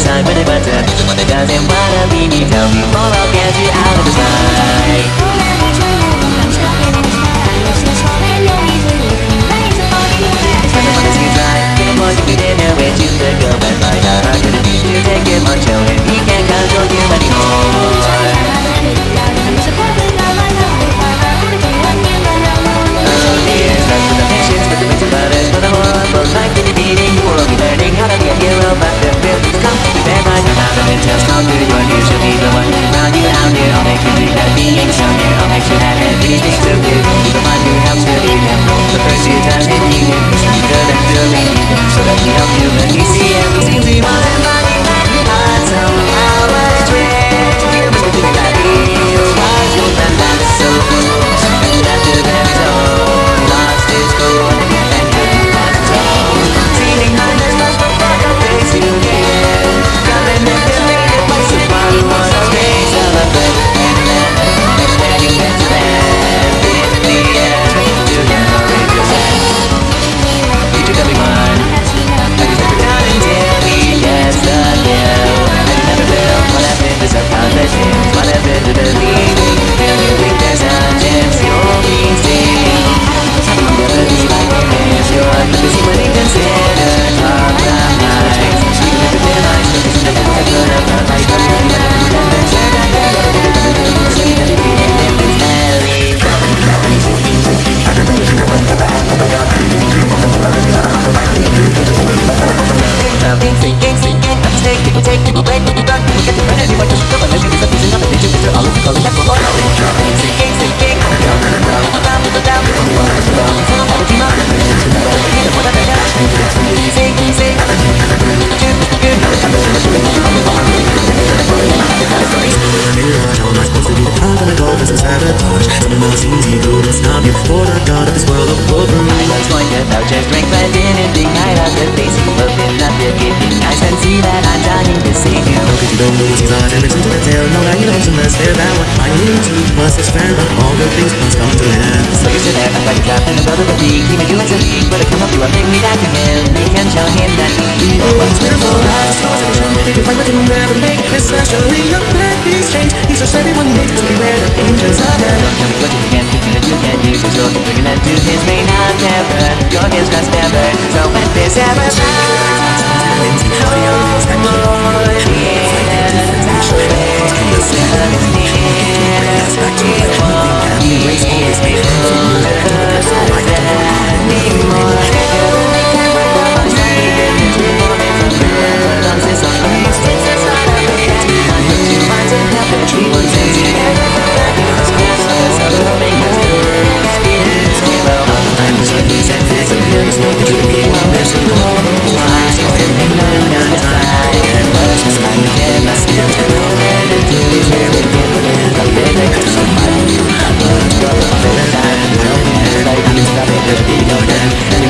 side with a butter Doesn't wanna be me, tell me more, I'll get you out of the so that me help you feel Saludos. forgiveness I can see that I'm dying to see you Look at you don't lose your and listen to the tale No, now you don't unless they're that way I need to must expand All good things must come to an end So you sit there, I'm like a trap in a rubber He may do as a leak, but I come up, you are big me back to him They can tell him that he knew what's wrong Last cause of trouble, if I could never. Make Especially your bad piece change He's just everyone hates to be beware the dangers of him Can we look at him, thinking that you can use his own Bringing that to his main endeavor You're his best ever, so when this ever silence, audio inside. Thank you.